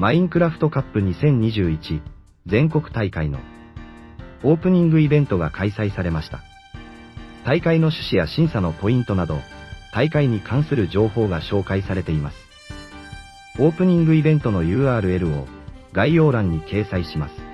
マインクラフトカップ2021全国大会のオープニングイベントが開催されました。大会の趣旨や審査のポイントなど、大会に関する情報が紹介されています。オープニングイベントの URL を概要欄に掲載します。